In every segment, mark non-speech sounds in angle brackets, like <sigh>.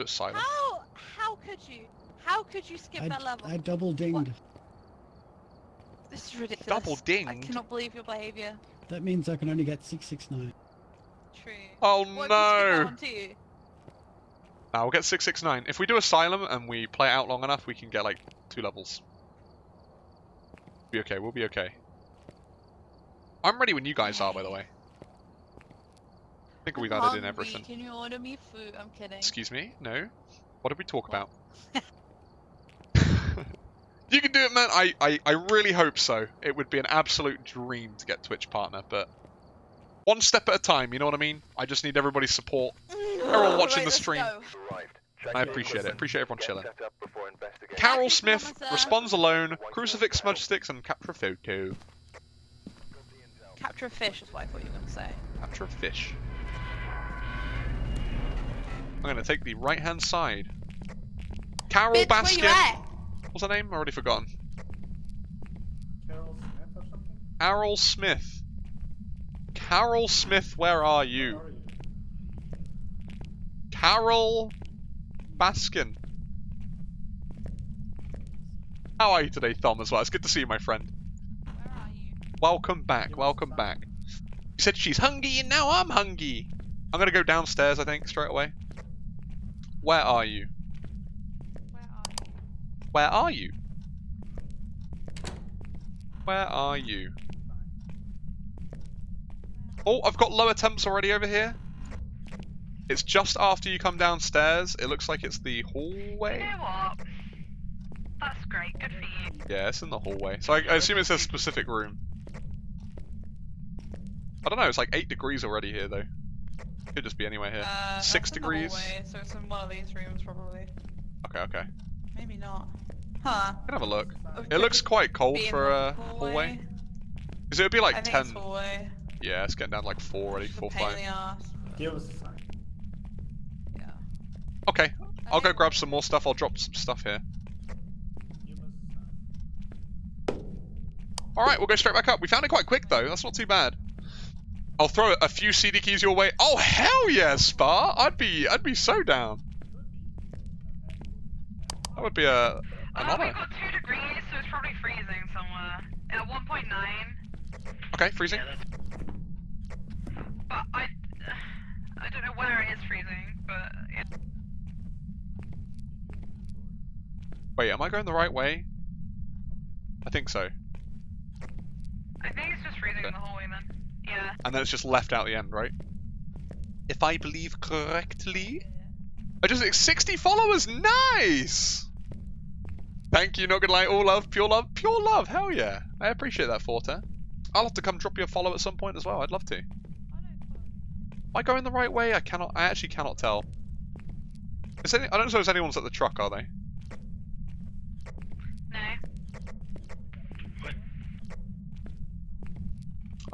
Asylum. How? How could you? How could you skip I, that level? I double dinged. This is ridiculous. Double dinged? I cannot believe your behaviour. That means I can only get 669. True. Oh What if you skip that no! one too? Now we'll get 669. If we do Asylum and we play it out long enough, we can get like two levels. Be okay, we'll be okay. I'm ready when you guys are, by the way. I think we've I'm added in everything. Can you order me food? I'm kidding. Excuse me? No? What did we talk What? about? <laughs> <laughs> you can do it, man. I, I, I really hope so. It would be an absolute dream to get Twitch partner, but one step at a time, you know what I mean? I just need everybody's support. Mm. Everyone oh, watching Right, the stream. I appreciate it. Appreciate everyone chilling. Carol Carol Smith Smith Smith responds alone, crucifix smudge sticks, and capture a photo. Capture a fish is what I thought you were going to say. Capture a fish. I'm gonna take the right hand side. Carol Bitch, where you Baskin. at? What's her name? I already forgotten. Carol Smith or something? Carol Smith. Carol Smith, where are you? Where are you? Carol Baskin. How are you today, Thom, as well? It's good to see you, my friend. Where are you? Welcome back, welcome back. You said she's hungry, and now I'm hungry. I'm gonna go downstairs, I think, straight away. Where are you? Where are you? Where are you? Where are you? Oh, I've got lower temps already over here. It's just after you come downstairs. It looks like it's the hallway. You know what? That's great. Good for you. Yeah, it's in the hallway. So I, I assume it's a specific room. I don't know, it's like 8 degrees already here though. Could just be anywhere here. Uh, Six that's in the degrees. hallway, so it's in one of these rooms probably. Okay, okay. Maybe not. Huh. Can have a look. Or It looks quite cold for a hallway. Because it would be I like think 10. it's hallway. Yeah, it's getting down to like 4 already, It's 4 pain in 5. the ass. Give us a sign. Yeah. Okay, I'll go grab some more stuff. I'll drop some stuff here. Give us a sign. Alright, we'll go straight back up. We found it quite quick though, that's not too bad. I'll throw a few CD keys your way. Oh hell yeah, Spa! I'd be I'd be so down. That would be a an Uh, honor. we've got two degrees, so it's probably freezing somewhere. At 1.9. Okay, freezing. But I, I don't know where it is freezing, but yeah. Wait, am I going the right way? I think so. I think it's just freezing in the hallway then. Yeah. And then it's just left out the end, right? If I believe correctly. I just 60 followers, nice! Thank you, not gonna lie, all love, pure love, pure love, hell yeah. I appreciate that, Forte. I'll have to come drop you a follow at some point as well, I'd love to. Am I going the right way? I cannot, I actually cannot tell. Any, I don't suppose anyone's at the truck, are they? No.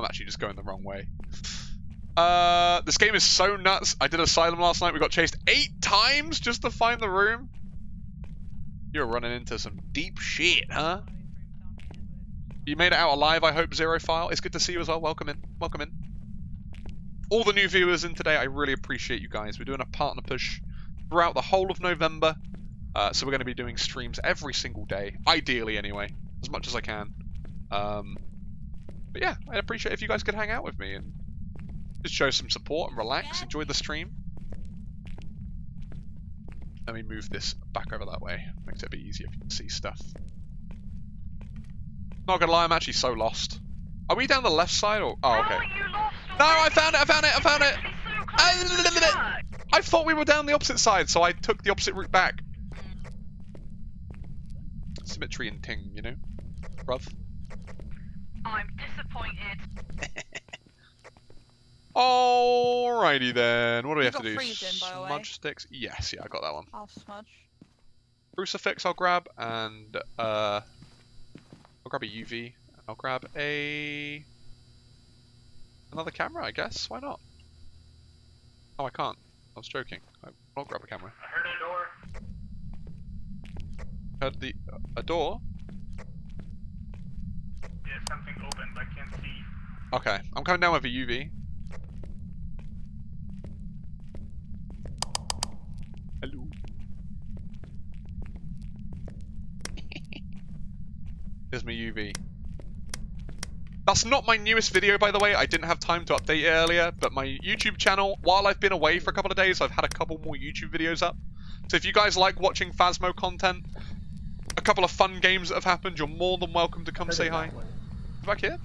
I'm actually just going the wrong way. Uh, this game is so nuts. I did Asylum last night. We got chased eight times just to find the room. You're running into some deep shit, huh? You made it out alive, I hope, Zero File. It's good to see you as well. Welcome in. Welcome in. All the new viewers in today, I really appreciate you guys. We're doing a partner push throughout the whole of November. Uh, so we're going to be doing streams every single day. Ideally, anyway. As much as I can. Um, but yeah, I'd appreciate if you guys could hang out with me and just show some support and relax, enjoy the stream. Let me move this back over that way. Makes it a bit easier if you can see stuff. Not gonna lie, I'm actually so lost. Are we down the left side or? Oh, okay. No, I found it! I found it! I found it! It's so close to the truck. I thought we were down the opposite side, so I took the opposite route back. Symmetry and ting, you know, bruv. I'm disappointed. <laughs> Alrighty then. What do we You have to got do? freezing, by the way. Smudge sticks? Yes, yeah, I got that one. I'll smudge. Crucifix I'll grab, and uh, I'll grab a UV. I'll grab a another camera, I guess. Why not? Oh, I can't. I was joking. I- I'll grab a camera. I heard a door. Heard the a door something open, but I can't see. Okay, I'm coming down with a UV. Hello. <laughs> Here's my UV. That's not my newest video, by the way. I didn't have time to update it earlier, but my YouTube channel, while I've been away for a couple of days, I've had a couple more YouTube videos up. So if you guys like watching Phasmo content, a couple of fun games that have happened, you're more than welcome to come say hi. Back here.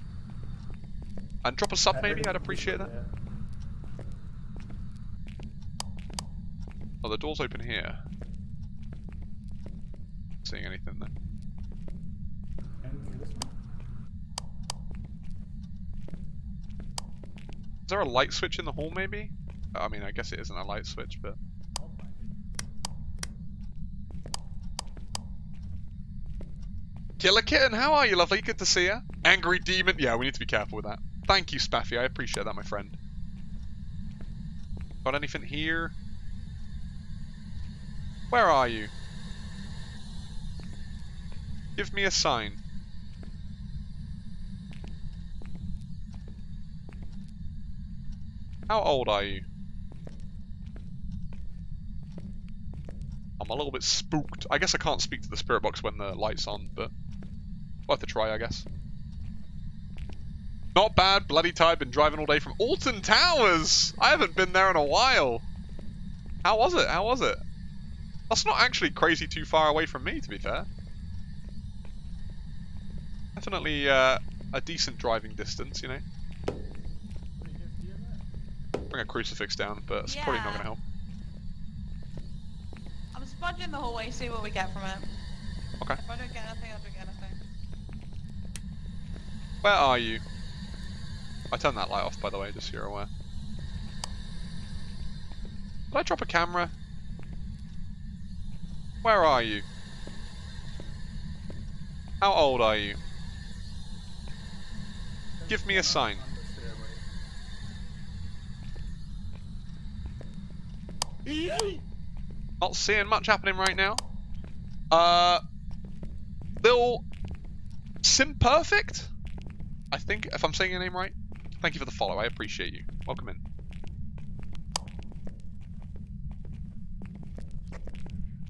And drop a sub, Uh, maybe. I'd appreciate that. Oh, the door's open here. Seeing anything there? And through this one. Is there a light switch in the hall, maybe? I mean, I guess it isn't a light switch, but... Oh, my Killer Kitten, how are you, lovely? Good to see you. Angry Demon. Yeah, we need to be careful with that. Thank you, Spaffy. I appreciate that, my friend. Got anything here? Where are you? Give me a sign. How old are you? I'm a little bit spooked. I guess I can't speak to the spirit box when the light's on, but worth a try, I guess. Not bad, bloody tired. Been driving all day from Alton Towers. I haven't been there in a while. How was it? How was it? That's not actually crazy too far away from me, to be fair. Definitely uh, a decent driving distance, you know. What do you guys do there? Bring a crucifix down, but it's probably not going to help. I'm smudging the hallway, see what we get from it. Okay. If I don't get anything, I don't get anything. Where are you? I turned that light off, by the way, just so you're aware. Did I drop a camera? Where are you? How old are you? Give me a sign. Not seeing much happening right now. Uh, Lil Simperfect? I think, if I'm saying your name right. Thank you for the follow, I appreciate you. Welcome in.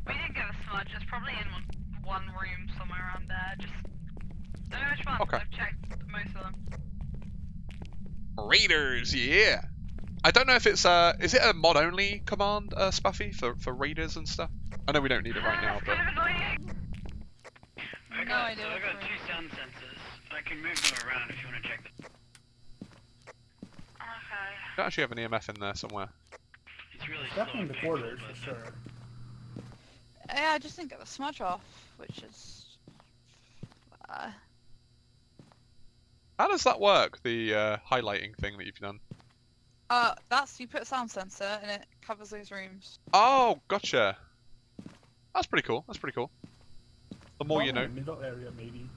We didn't get a smudge. It's probably in one, one room somewhere around there. Just don't know which one. Okay. I've checked most of them. Raiders, yeah. I don't know if it's uh is it a mod only command, uh Spuffy, for, for raiders and stuff? I know we don't need it right <laughs> now, but kind of annoying. I No idea I got two sound sensors. I can move them around if you want to check them. Okay. don't actually have an EMF in there somewhere. It's really slow. Definitely in the and quarters, for sure. Yeah, I just didn't get the smudge off, which is. Uh, How does that work, the uh, highlighting thing that you've done? uh, that's you put a sound sensor and it covers those rooms. Oh, gotcha. That's pretty cool. That's pretty cool. The more you know. in the Middle area, maybe.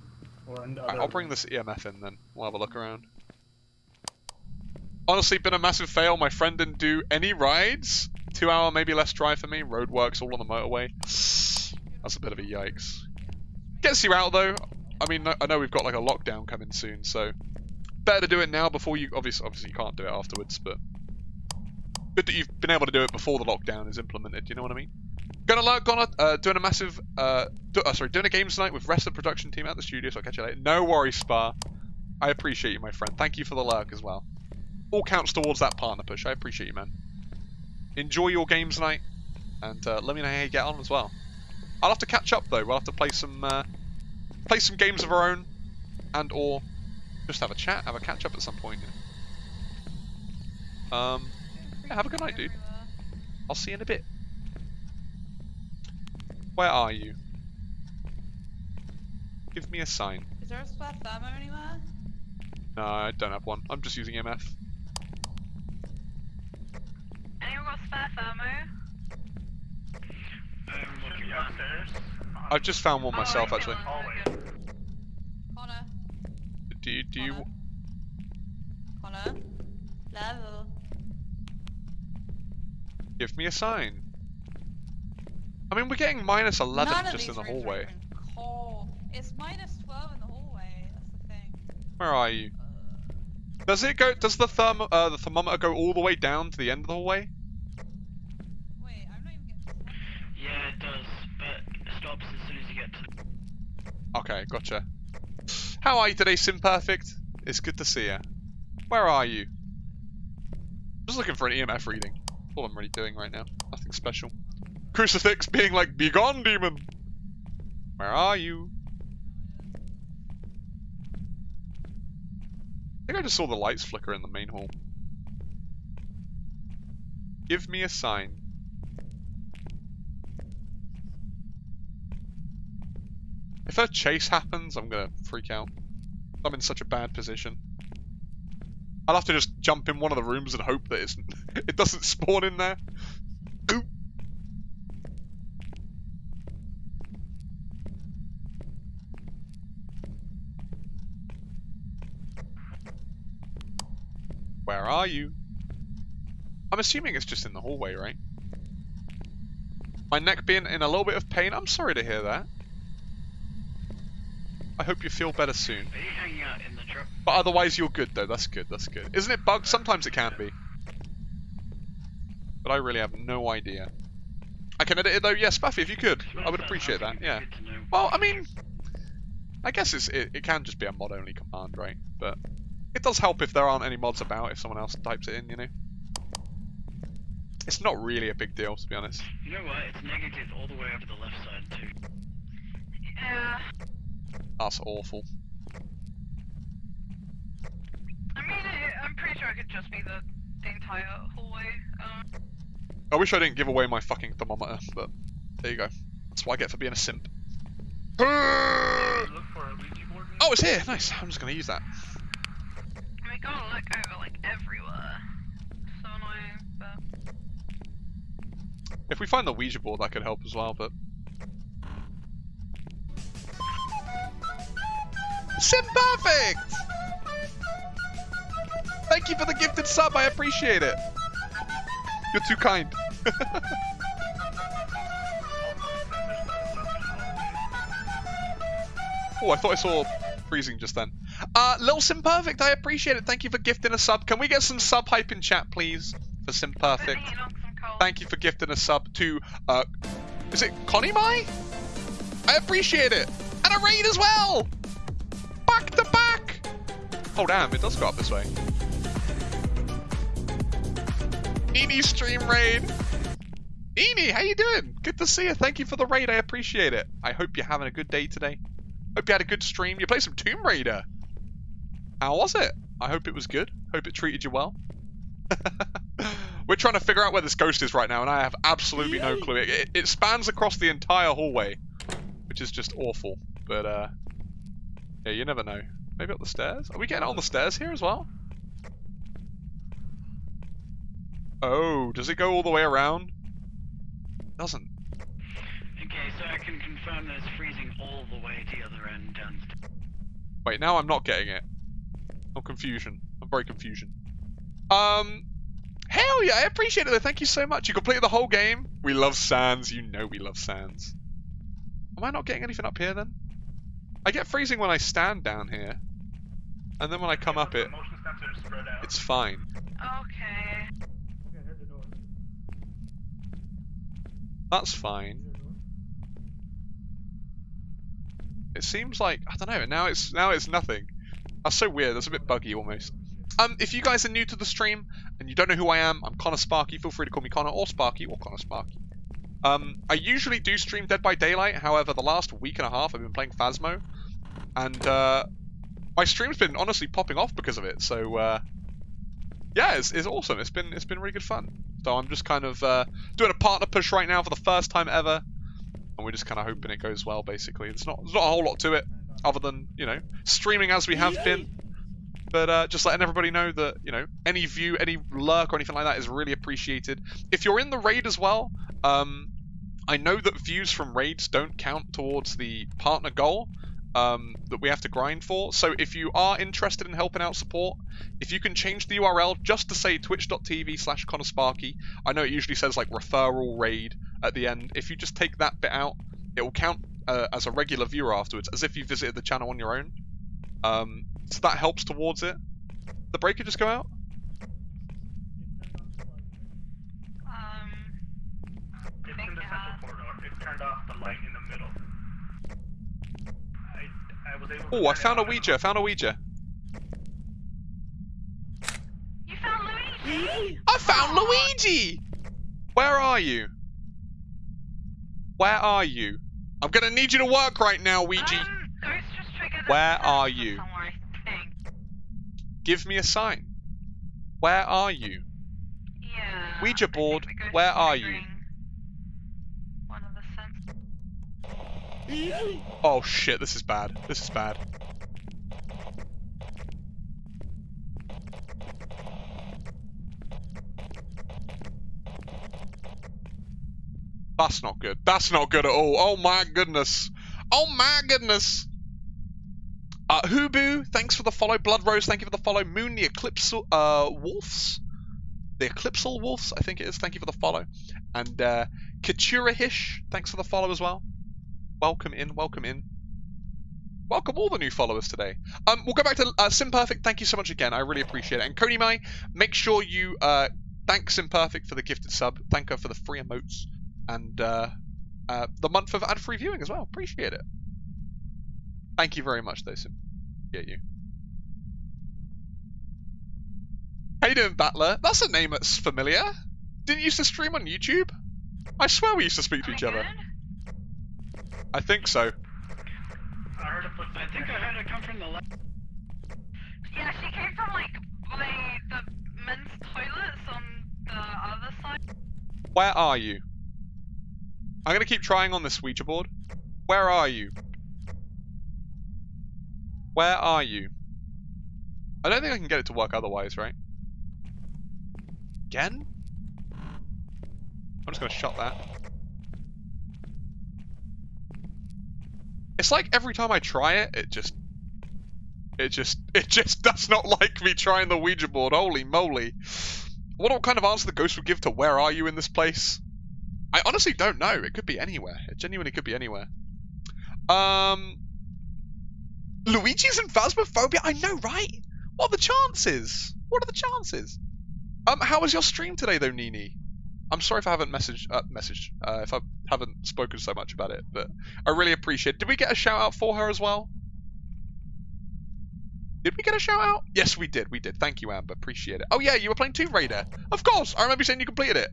Or in the Alright, other I'll bring this EMF in then. We'll have a look around. Honestly, been a massive fail. My friend didn't do any rides. Two hour, maybe less drive for me. Roadworks all on the motorway. That's a bit of a yikes. Gets you out though. I mean, I know we've got like a lockdown coming soon, so better to do it now before you. Obviously, obviously you can't do it afterwards, but good that you've been able to do it before the lockdown is implemented. You know what I mean? Gonna gonna uh, doing a massive, uh, do, uh, sorry, doing a games night with rest of the production team at the studio. So I'll catch you later. No worries, Spa. I appreciate you, my friend. Thank you for the lurk as well. All counts towards that partner push. I appreciate you, man. Enjoy your games night, and uh, let me know how you get on as well. I'll have to catch up though. We'll have to play some, uh, play some games of our own, and or just have a chat, have a catch up at some point. Um, Yeah, have a good night, dude. I'll see you in a bit. Where are you? Give me a sign. Is there a spare thermo anywhere? No, I don't have one. I'm just using MF. Anyone got spare thermo? I'm Should looking be around. upstairs. I've just found one Oh, myself, I actually. feel Hallway. good. Connor. Do you, do you, Connor. Connor. Level. give me a sign? I mean, we're getting minus 11 None just in the hallway. It's minus 12 in the hallway. That's the thing. Where are you? Uh, Does it go, does the therm, uh, the thermometer go all the way down to the end of the hallway? wait, I'm not even getting Yeah, it does, but it stops as soon as you get to. Okay, gotcha. How are you today, Simperfect? It's good to see you. Where are you? Just looking for an EMF reading. That's all I'm really doing right now. Nothing special. Crucifix being like, Be gone, demon! Where are you? I think I just saw the lights flicker in the main hall. Give me a sign. If a chase happens, I'm gonna freak out. I'm in such a bad position. I'll have to just jump in one of the rooms and hope that <laughs> it doesn't spawn in there. Where are you? I'm assuming it's just in the hallway, right? My neck being in a little bit of pain. I'm sorry to hear that. I hope you feel better soon. Are you hanging out in the truck? But otherwise, you're good, though. That's good. That's good. Isn't it bugged? Sometimes it can be. But I really have no idea. I can edit it, though. Yes, Buffy, if you could. I would appreciate that. Yeah. Good to know. Well, I mean, I guess it's it, it can just be a mod-only command, right? But it does help if there aren't any mods about, if someone else types it in, you know? It's not really a big deal, to be honest. You know what? It's negative all the way over the left side too. Yeah. That's awful. I mean, it, I'm pretty sure it could just be the, the entire hallway. Um, I wish I didn't give away my fucking thermometer, but there you go. That's what I get for being a simp. oh, Look for a Ouija board. maybe? it's here. Nice. I'm just gonna use that. Gotta oh, look over like everywhere. Uh, so annoying, but If we find the Ouija board, that could help as well, but... Sim Perfect! Thank you for the gifted sub, I appreciate it. You're too kind. <laughs> oh, I thought I saw freezing just then. Uh, Lil Sim Perfect, I appreciate it. Thank you for gifting a sub. Can we get some sub hype in chat, please? For Sim Perfect. Putting it on some cold. Thank you for gifting a sub to, uh, is it Connie Mai? I appreciate it. And a raid as well. Back to back. Oh damn, it does go up this way. Nini stream raid. Nini, how you doing? Good to see you. Thank you for the raid. I appreciate it. I hope you're having a good day today. Hope you had a good stream. You played some Tomb Raider. How was it? I hope it was good. Hope it treated you well. <laughs> We're trying to figure out where this ghost is right now, and I have absolutely no clue. It, it spans across the entire hallway, which is just awful. But uh, yeah, you never know. Maybe up the stairs. Are we getting on the stairs here as well? Oh, does it go all the way around? It Doesn't. Okay, so I can confirm that it's freezing all the way to the other end downstairs. Wait, now I'm not getting it. I'm confusion. I'm very confusion. Um, hell yeah, I appreciate it. though. Thank you so much. You completed the whole game. We love Sands. You know we love Sands. Am I not getting anything up here then? I get freezing when I stand down here, and then when I come up it, The motion sensor is spread out. it's fine. Okay. Okay, here's the door. That's fine. Here's the door. It seems like I don't know. Now it's now it's nothing. That's so weird. That's a bit buggy almost. Um, if you guys are new to the stream and you don't know who I am, I'm Connor Sparky. Feel free to call me Connor or Sparky or Connor Sparky. Um, I usually do stream Dead by Daylight. However, the last week and a half I've been playing Phasmo, and uh, my stream's been honestly popping off because of it. So uh, yeah, it's, it's awesome. It's been it's been really good fun. So I'm just kind of uh, doing a partner push right now for the first time ever, and we're just kind of hoping it goes well. Basically, it's not there's not a whole lot to it other than you know streaming as we have Yay. been. But uh, just letting everybody know that you know any view, any lurk or anything like that is really appreciated. If you're in the raid as well, um, I know that views from raids don't count towards the partner goal um, that we have to grind for. So if you are interested in helping out support, if you can change the URL just to say twitch.tv slash Sparky, I know it usually says like referral raid at the end. If you just take that bit out, it will count uh, as a regular viewer afterwards, as if you visited the channel on your own. Um, so that helps towards it. The breaker just go out? Um. It's think the central has. corridor. It turned off the light in the middle. I, I was able Oh, I found a out- Ouija. I found a Ouija. You found Luigi? I found Aw. Luigi! Where are you? Where are you? I'm gonna need you to work right now, Ouija. Um, Ghost just triggered a Where are you? Somewhere, I think. Give me a sign. Where are you? Yeah. Ouija board, where are you? One of the. Oh shit, this is bad. This is bad. That's not good. That's not good at all. Oh my goodness. Oh my goodness. Uh, Hubu, thanks for the follow. Blood Rose, thank you for the follow. Moon, the Eclipse uh, Wolves. The Eclipsal Wolves, I think it is. Thank you for the follow. And uh, Katurahish, thanks for the follow as well. Welcome in, welcome in. Welcome all the new followers today. Um, we'll go back to uh, Simperfect. Thank you so much again. I really appreciate it. And Coney Mai, make sure you uh, thank Simperfect for the gifted sub. Thank her for the free emotes and uh, uh, the month of ad-free viewing as well. Appreciate it. Thank you very much, though, Sim. Get you. How you doing, Battler? That's a name that's familiar. Didn't you used to stream on YouTube? I swear we used to speak to we each other. good? I think so. I heard a footstep. I think I heard it come from the left. Yeah, she came from like by the men's toilets on the other side. Where are you? I'm gonna keep trying on this Ouija board. Where are you? Where are you? I don't think I can get it to work otherwise, right? Again? I'm just gonna shut that. It's like every time I try it, it just... It just... <laughs> It just does not like me trying the Ouija board. Holy moly. What kind of answer the ghost would give to where are you in this place? I honestly don't know. It could be anywhere. It genuinely could be anywhere. Um, Luigi's in Phasmophobia? I know, right? What are the chances? What are the chances? Um, how was your stream today, though, Nini? I'm sorry if I haven't messaged, uh, messaged, uh, if I haven't spoken so much about it, but I really appreciate it. Did we get a shout out for her as well? Did we get a shout out? Yes, we did. We did. Thank you, Amber. Appreciate it. Oh yeah, you were playing Tomb Raider. Of course. I remember you saying you completed it.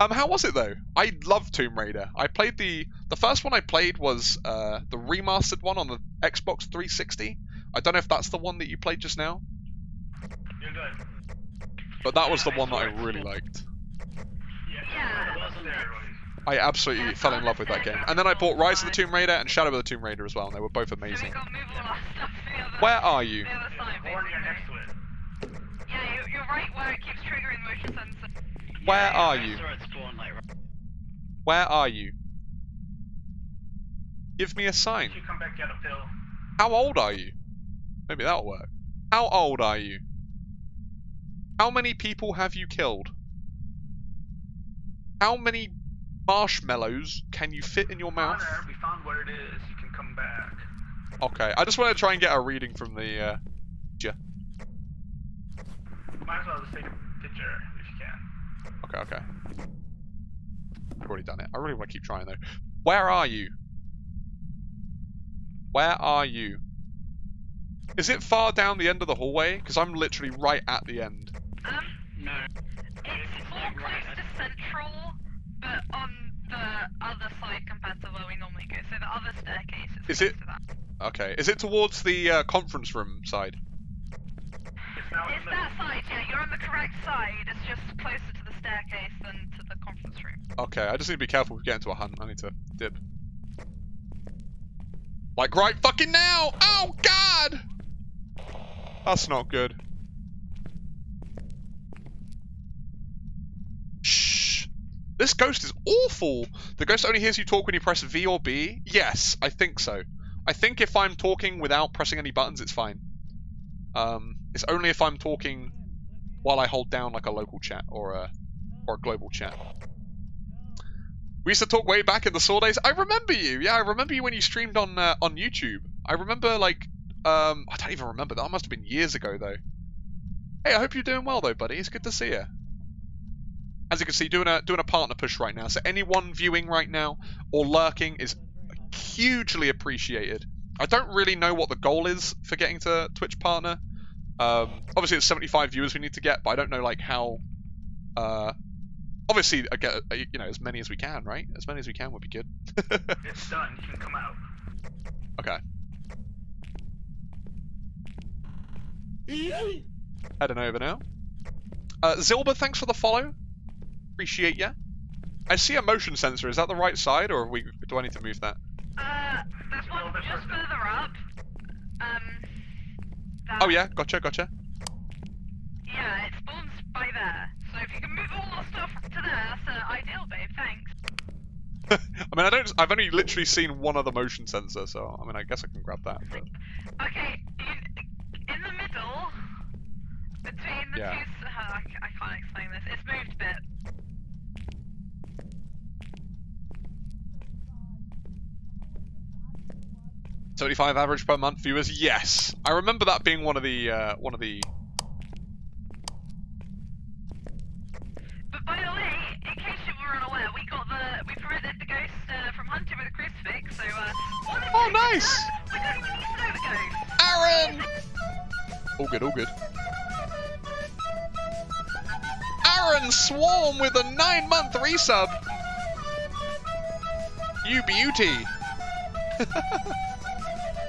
Um, how was it though? I love Tomb Raider. I played the the first one I played was uh the remastered one on the Xbox 360. I don't know if that's the one that you played just now, You're good. but that was the Yeah, I one that I really cool. liked. Yeah, Yeah. it wasn't steroids. I absolutely Yeah, fell in love with that game. And then I bought Rise of the Tomb Raider and Shadow of the Tomb Raider as well, and they were both amazing. got move all our stuff to the other, Where are you? the other side, It's horny basically. next to it. Yeah, you, you're right where it keeps triggering motion sensor. Where Yeah, are you? saw it spawn like right- Where are you? Give me a sign. should come back get a pill. How old are you? Maybe that'll work. How old are you? How many people have you killed? How many marshmallows can you fit in your mouth? We found where it is. You can come back. Okay, I just want to try and get a reading from the. Uh... yeah. Might as well just take a picture if you can. Okay, okay. I've already done it. I really want to keep trying though. Where are you? Where are you? Is it far down the end of the hallway? Because I'm literally right at the end. Um, No. it's more close to central, but on the other side compared to where we normally go. So the other staircase is, Is it- to that. Okay. Is it towards the uh, conference room side? It's now It's the that side, yeah. You're on the correct side. It's just closer to staircase than to the conference room. Okay, I just need to be careful we get into a hunt. I need to dip. Like right fucking now! Oh god! That's not good. Shh. This ghost is awful. The ghost only hears you talk when you press V or B. Yes, I think so. I think if I'm talking without pressing any buttons, it's fine. Um, it's only if I'm talking while I hold down like a local chat or a or global chat. We used to talk way back in the Saw days. I remember you. Yeah, I remember you when you streamed on uh, on YouTube. I remember like um I don't even remember that. Must have been years ago though. Hey, I hope you're doing well though, buddy. It's good to see you. As you can see, doing a doing a partner push right now. So anyone viewing right now or lurking is hugely appreciated. I don't really know what the goal is for getting to Twitch partner. Um, obviously, it's 75 viewers we need to get, but I don't know like how. Uh, obviously, I get uh, you know as many as we can, right? As many as we can would be good. <laughs> It's done. You can come out. okay. Heading over now. Uh, Zilba, thanks for the follow. Appreciate ya. I see a motion sensor. Is that the right side, or we, do I need to move that? Uh, there's one just further. further up. Um. that- Oh yeah, gotcha, gotcha. Yeah, it spawns by there. So if you can move all the stuff to there, that's uh, ideal, babe. Thanks. <laughs> I mean, I don't. I've only literally seen one other motion sensor, so I mean, I guess I can grab that. But Okay, in, in the middle, between the Yeah. two. Uh, I, I can't explain this. It's moved a bit. seventy-five average per month viewers. Yes, I remember that being one of the uh, one of the. But by the way, in case you were unaware, we got the we prevented the ghost uh, from hunting with a crucifix. So uh, one of Oh, nice! We don't to know the ghost. Aaron. All good, all good. Aaron Swarm with a nine-month resub. You beauty. <laughs>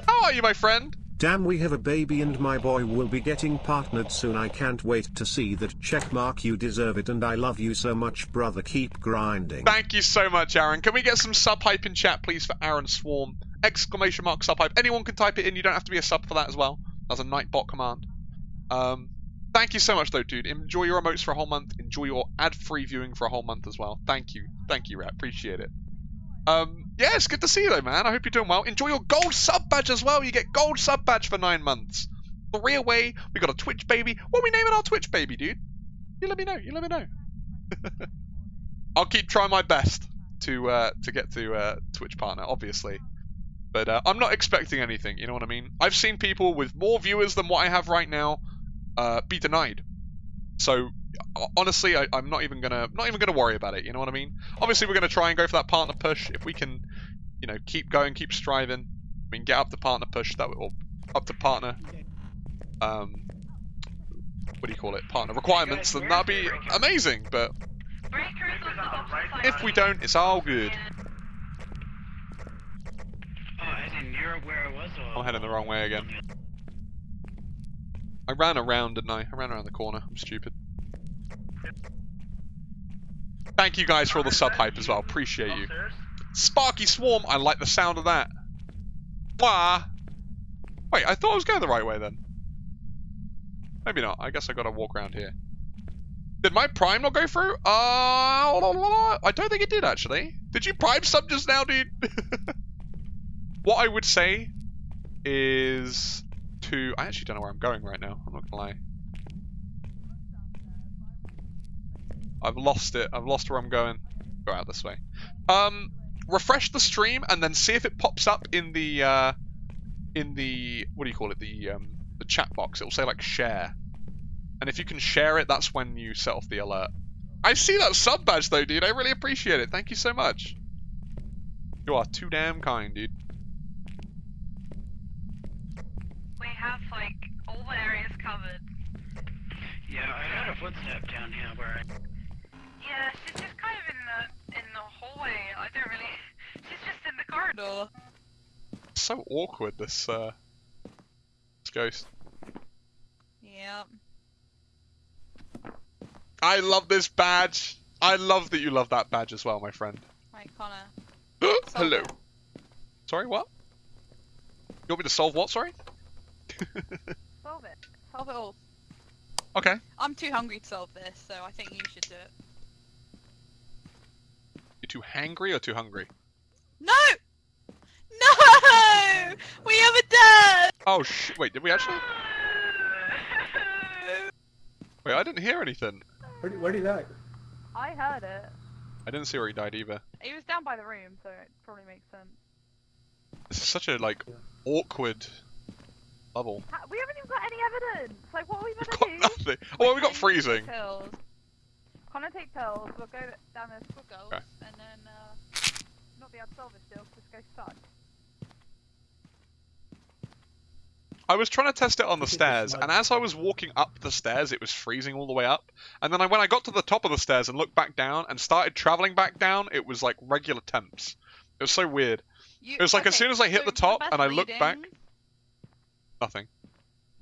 How are you, my friend? Damn, we have a baby and my boy will be getting partnered soon. I can't wait to see that check mark. You deserve it and I love you so much, brother. Keep grinding. Thank you so much, Aaron. Can we get some sub hype in chat, please, for Aaron Swarm? Exclamation mark sub hype. Anyone can type it in. You don't have to be a sub for that as well. That's a Nightbot command. Um, thank you so much, though, dude. Enjoy your emotes for a whole month. Enjoy your ad-free viewing for a whole month as well. Thank you. Thank you, Rat. Appreciate it. Um, yeah, it's good to see you, though, man. I hope you're doing well. Enjoy your gold sub badge as well. You get gold sub badge for nine months. Three away. We got a Twitch baby. What are we naming our Twitch baby, dude? You let me know. You let me know. <laughs> I'll keep trying my best to uh, to get to uh, Twitch partner, obviously. But uh, I'm not expecting anything. You know what I mean? I've seen people with more viewers than what I have right now uh, be denied. So honestly, I, I'm not even gonna not even gonna worry about it. You know what I mean? Obviously, we're gonna try and go for that partner push. If we can, you know, keep going, keep striving. I mean, get up to partner push that or up to partner. Um, what do you call it? Partner requirements. Then that'd be amazing. But if we don't, it's all good. I'm heading the wrong way again. I ran around, didn't I? I ran around the corner. I'm stupid. Thank you guys for all the sub hype as well. Appreciate you. Sparky Swarm, I like the sound of that. Wah. Wait, I thought I was going the right way then. Maybe not. I guess I gotta walk around here. Did my prime not go through? Uh, I don't think it did actually. Did you prime sub just now, dude? <laughs> what I would say is to. I actually don't know where I'm going right now. I'm not gonna lie. I've lost it. I've lost where I'm going. Go out this way. Um, refresh the stream and then see if it pops up in the uh, in the what do you call it? The um, the chat box. It'll say like share, and if you can share it, that's when you set off the alert. I see that sub badge though, dude. I really appreciate it. Thank you so much. You are too damn kind, dude. We have like all the areas covered. yeah, I heard a footstep down here where I. Yeah, she's just kind of in the in the hallway. I don't really. <laughs> She's just in the corridor. so awkward. This uh, this ghost. Yep. I love this badge. I love that you love that badge as well, my friend. Right, Connor. <gasps> Hello. It. Sorry, what? You want me to solve what? Sorry. Solve it. Solve it all. Okay. I'm too hungry to solve this, so I think you should do it. You too hangry or too hungry? No! No! We have a dad! Oh sh! Wait, did we actually? Wait, I didn't hear anything. Where did, where did that? I heard it. I didn't see where he died either. He was down by the room, so it probably makes sense. This is such a like awkward level. we haven't even got any evidence! Like, what are we We've gonna got nothing. Oh, well, we got freezing. Pills. Connor take pills, we'll go down the school girls, Okay. and then, uh, not be able to solve this deal, just go stuck. I was trying to test it on the Look at the stairs, and as I was walking up the stairs, it was freezing all the way up. And then I, when I got to the top of the stairs and looked back down and started traveling back down, it was like regular temps. It was so weird. You, It was like as soon as I hit so the top best and I looked back- reading- Nothing.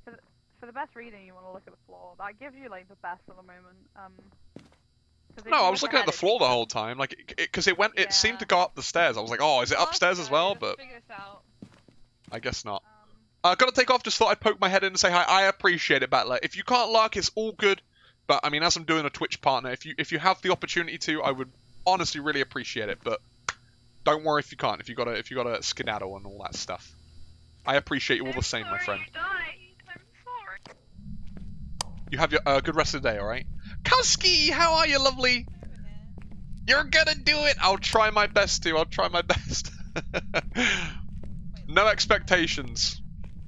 For the best reading, you want to look at the floor. That gives you like the best at the moment. Um. No, I was looking at the floor the whole time, like because it, went. It seemed to go up the stairs. I was like, oh, is it upstairs as well? But figure this out. I guess not. Um, Uh, gotta take off. Just thought I'd poke my head in and say hi. I appreciate it, Battler. If you can't lurk, it's all good. But I mean, as I'm doing a Twitch partner, if you if you have the opportunity to, I would honestly really appreciate it. But don't worry if you can't. If you gotta if you gotta skedaddle and all that stuff, I appreciate you all the same, my friend. You died. I'm sorry. You have your uh, good rest of the day, all right? Kowski, how are you, lovely? You're gonna do it. I'll try my best to. I'll try my <laughs> best. no expectations,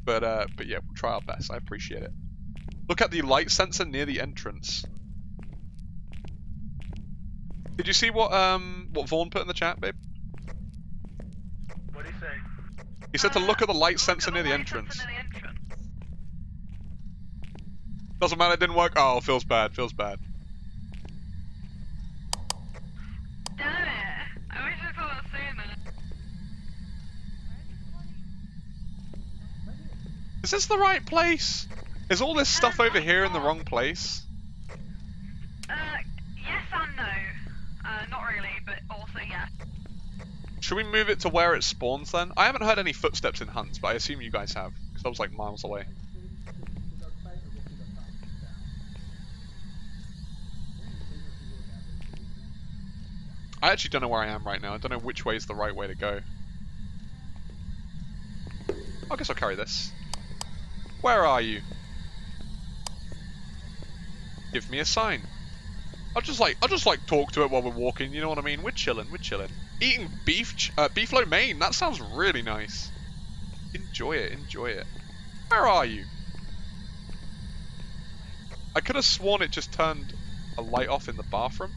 but uh, but yeah, we'll try our best. I appreciate it. Look at the light sensor near the entrance. Did you see what um what Vaughn put in the chat, babe? What do you say? He said to Uh, look at the light sensor at near the entrance. sensor near the entrance. Doesn't matter, it didn't work. Oh, feels bad. Feels bad. Damn it. I wish I that sooner. Is this the right place? Is all this stuff over here in the wrong place? Uh, yes and no. Uh, not really, but also yes. Should we move it to where it spawns then? I haven't heard any footsteps in Hunts, but I assume you guys have, because I was like miles away. I actually don't know where I am right now. I don't know which way is the right way to go. I guess I'll carry this. Where are you? Give me a sign. I'll just like I'll just like talk to it while we're walking. You know what I mean? We're chilling. We're chilling. Eating beef ch- uh, beef lo mein. That sounds really nice. Enjoy it. Enjoy it. Where are you? I could have sworn it just turned a light off in the bathroom.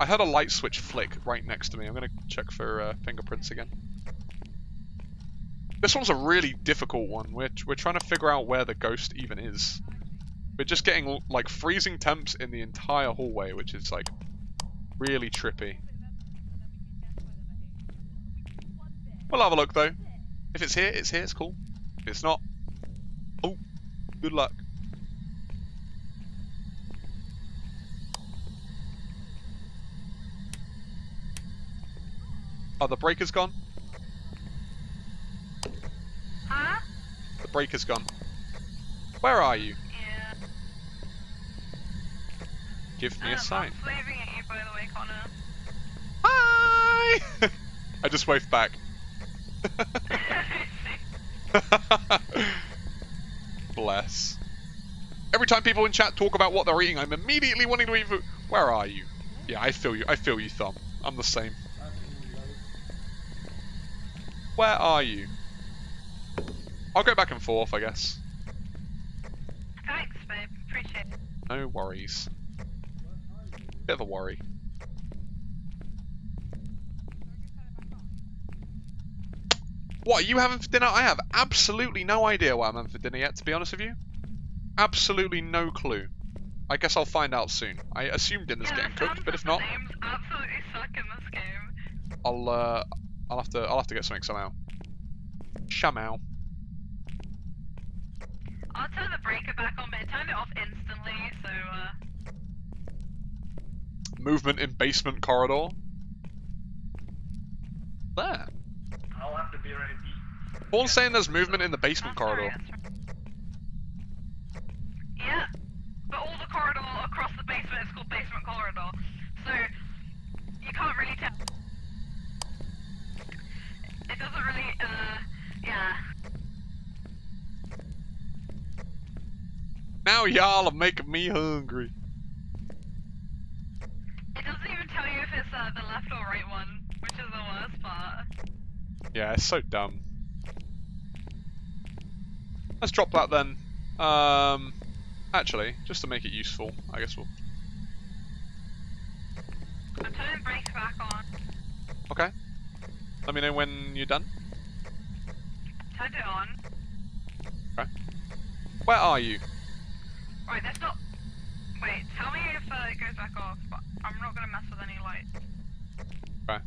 I heard a light switch flick right next to me. I'm gonna check for uh, fingerprints again. This one's a really difficult one. We're, we're trying to figure out where the ghost even is. We're just getting like freezing temps in the entire hallway, which is like really trippy. We'll have a look though. If it's here, it's here, it's cool. If it's not, oh, good luck. Oh, the breaker's gone? Huh? The breaker's gone. Where are you? Yeah. Give me Uh, a sign. I'm waving at you, by the way, Connor. Hi! <laughs> I just waved back. <laughs> Bless. Every time people in chat talk about what they're eating, I'm immediately wanting to eat food. Where are you? Yeah, I feel you. I feel you, Thumb. I'm the same. Where are you? I'll go back and forth, I guess. Thanks, babe. Appreciate it. No worries. Bit of a worry. What are you having for dinner? I have absolutely no idea what I'm having for dinner yet, to be honest with you. Absolutely no clue. I guess I'll find out soon. I assume dinner's yeah, getting cooked, but if not, names absolutely suck in this game. I'll uh, I'll have to I'll have to get something somehow. Shamow. I'll turn the breaker back on, but it turned it off instantly, so, uh... Movement in basement corridor. There. I'll have to be ready to eat. Paul's saying there's movement in the basement that's corridor. right, right. Yeah, but all the corridor across the basement is called basement corridor, so you can't really tell. It doesn't really, uh, yeah. Now y'all are making me hungry. It doesn't even tell you if it's uh, the left or right one, which is the worst part. Yeah, it's so dumb. Let's drop that then. Um, actually, just to make it useful, I guess we'll. I'm turning breaker back on. Okay. Let me know when you're done. Turned it on. Right. Where are you? Right, that's not. Wait, tell me if uh, it goes back off, but I'm not gonna mess with any lights. Okay.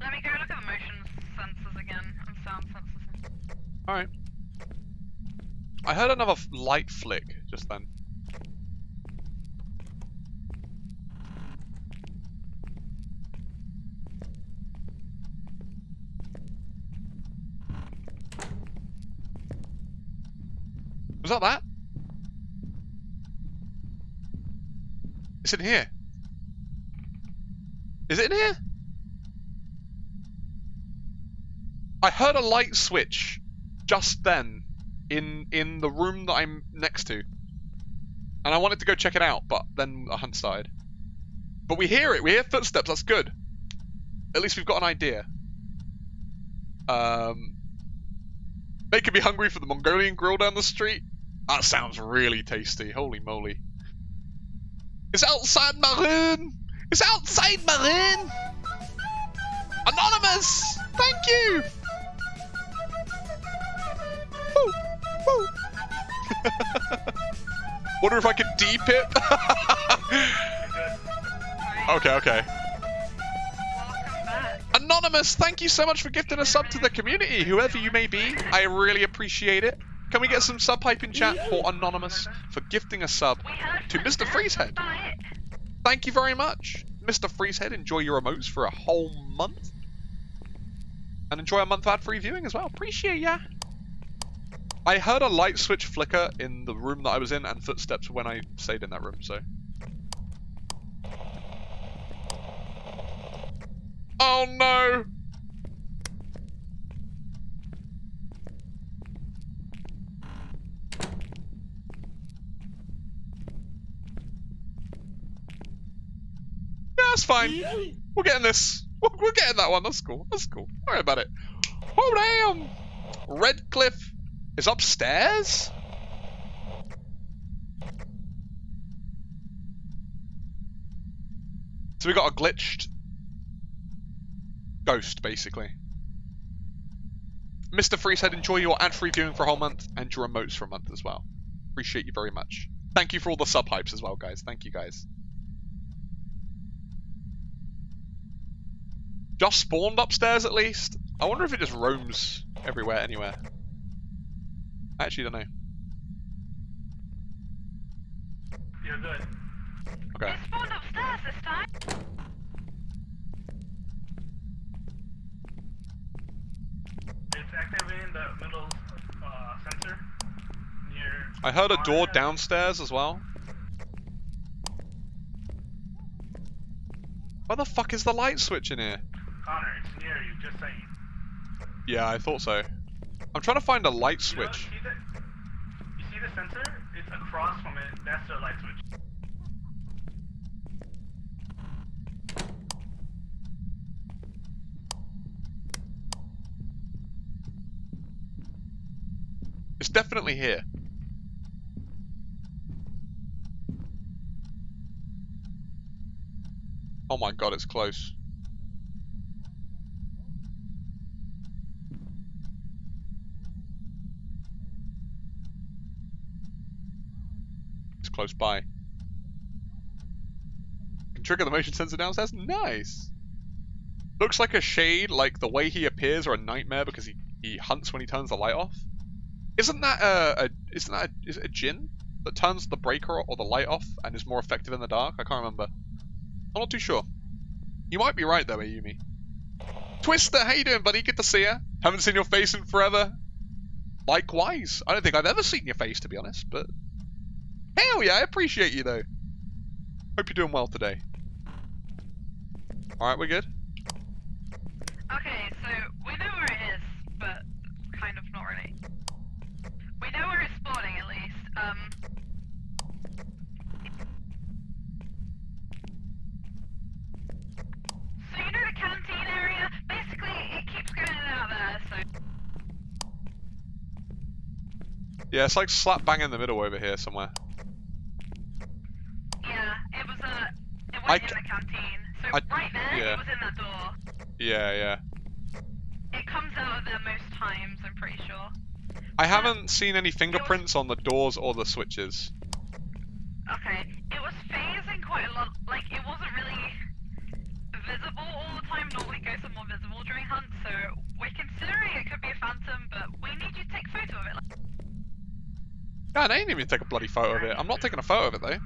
Let me go look at the motion sensors again and sound sensors. Alright. I heard another light flick just then. Was that that? It's in here. Is it in here? I heard a light switch just then in in the room that I'm next to. And I wanted to go check it out, but then a hunt started. But we hear it, we hear footsteps, that's good. At least we've got an idea. Um they could be hungry for the Mongolian grill down the street. That sounds really tasty. Holy moly. It's outside Maroon! It's outside Maroon! Anonymous! Thank you! Woo! Woo! <laughs> Wonder if I could deep it? <laughs> okay, okay. Anonymous, thank you so much for gifting a sub to the community, whoever you may be. I really appreciate it. Can we get some sub hype in chat for Anonymous for gifting a sub to Mr. Freezehead? that's about it. Thank you very much. Mr. Freezehead, enjoy your emotes for a whole month. And enjoy a month of ad-free viewing as well. Appreciate ya. I heard a light switch flicker in the room that I was in and footsteps when I stayed in that room, so. Oh no! That's fine. We're getting this. We're getting that one. That's cool. That's cool. Don't worry about it. Oh damn! Redcliffe is upstairs. So we got a glitched ghost, basically. Mr. Freezehead, enjoy your ad-free viewing for a whole month and your remotes for a month as well. Appreciate you very much. Thank you for all the sub hypes as well, guys. Thank you, guys. Just spawned upstairs at least. I wonder if it just roams everywhere, anywhere. I actually don't know. You're good. Okay. It spawned upstairs this time. It's activating the middle uh, sensor near. I heard a door downstairs as well. Where the fuck is the light switch in here? Connor, it's near you. Just saying. Yeah, I thought so. I'm trying to find a light You don't see the, you see the sensor? It's across from it. That's the light switch. It's definitely here. Oh my god, it's close. Close by. Can trigger the motion sensor now. downstairs? Nice! Looks like a shade, like the way he appears, or a nightmare because he, he hunts when he turns the light off. Isn't that a, a isn't that a, is it a Jinn that turns the breaker or the light off and is more effective in the dark? I can't remember. I'm not too sure. You might be right though, Ayumi. Twister, how you doing, buddy? Good to see you. Haven't seen your face in forever. Likewise. I don't think I've ever seen your face, to be honest, but hell yeah, I appreciate you though. Hope you're doing well today. All right, we're good. Okay, so we know where it is, but kind of not really. We know where it's spawning at least. Um. So you know the canteen area? Basically, it keeps going in and out there. So Yeah, it's like slap bang in the middle over here somewhere. It was um. I in the canteen. So I- right there, yeah. it was in that door. Yeah, yeah. It comes out of there most times, I'm pretty sure. I haven't seen any fingerprints on the doors or the switches. Okay, it was phasing quite a lot. Like, it wasn't really visible all the time. Normally are more visible during hunts, so we're considering it could be a phantom, but we need you to take a photo of it. Like, God, I ain't even take a bloody photo of it. I'm not taking a photo of it though.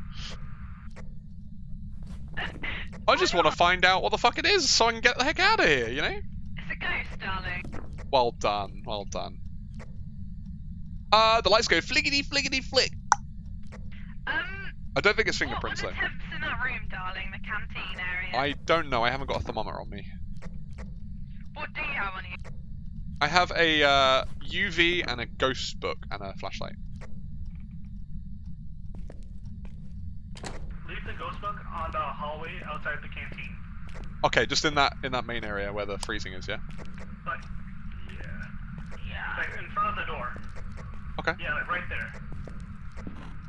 I just want to find out what the fuck it is so I can get the heck out of here, you know? it's a ghost, darling. Well done, well done. Uh, the lights go flickety flickety flick. Um, I don't think it's fingerprints though. in that room, darling? The canteen area. I don't know, I haven't got a thermometer on me. What do you have on you? I have a uh, UV and a ghost book and a flashlight. Leave the ghost book on the hallway outside the canteen. Okay, just in that in that main area where the freezing is, yeah? Like, yeah. Yeah. Like in front of the door. Okay. Yeah, like right there.